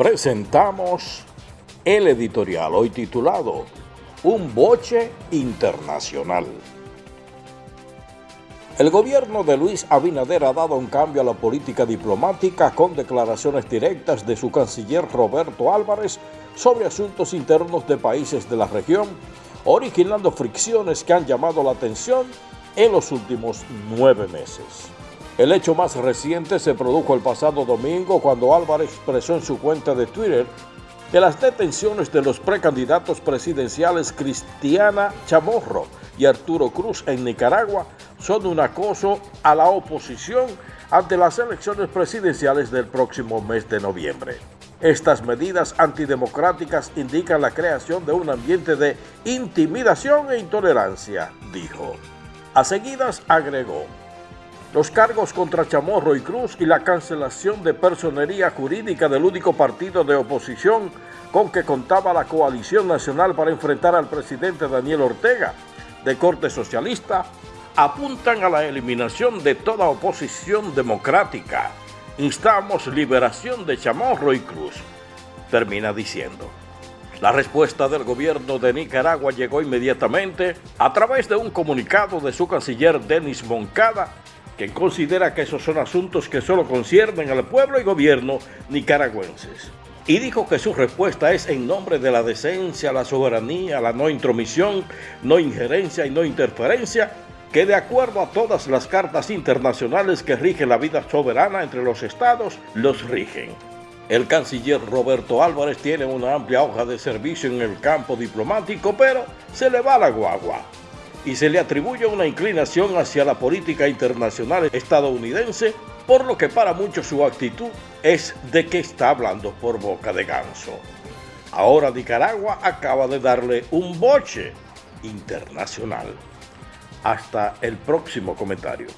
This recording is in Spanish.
presentamos el editorial hoy titulado Un boche internacional. El gobierno de Luis Abinader ha dado un cambio a la política diplomática con declaraciones directas de su canciller Roberto Álvarez sobre asuntos internos de países de la región, originando fricciones que han llamado la atención en los últimos nueve meses. El hecho más reciente se produjo el pasado domingo cuando Álvarez expresó en su cuenta de Twitter que las detenciones de los precandidatos presidenciales Cristiana Chamorro y Arturo Cruz en Nicaragua son un acoso a la oposición ante las elecciones presidenciales del próximo mes de noviembre. Estas medidas antidemocráticas indican la creación de un ambiente de intimidación e intolerancia, dijo. A seguidas agregó, los cargos contra Chamorro y Cruz y la cancelación de personería jurídica del único partido de oposición con que contaba la coalición nacional para enfrentar al presidente Daniel Ortega, de corte socialista, apuntan a la eliminación de toda oposición democrática. Instamos liberación de Chamorro y Cruz, termina diciendo. La respuesta del gobierno de Nicaragua llegó inmediatamente a través de un comunicado de su canciller Denis Moncada que considera que esos son asuntos que solo conciernen al pueblo y gobierno nicaragüenses. Y dijo que su respuesta es en nombre de la decencia, la soberanía, la no intromisión, no injerencia y no interferencia, que de acuerdo a todas las cartas internacionales que rigen la vida soberana entre los estados, los rigen. El canciller Roberto Álvarez tiene una amplia hoja de servicio en el campo diplomático, pero se le va la guagua y se le atribuye una inclinación hacia la política internacional estadounidense, por lo que para muchos su actitud es de que está hablando por boca de ganso. Ahora Nicaragua acaba de darle un boche internacional. Hasta el próximo comentario.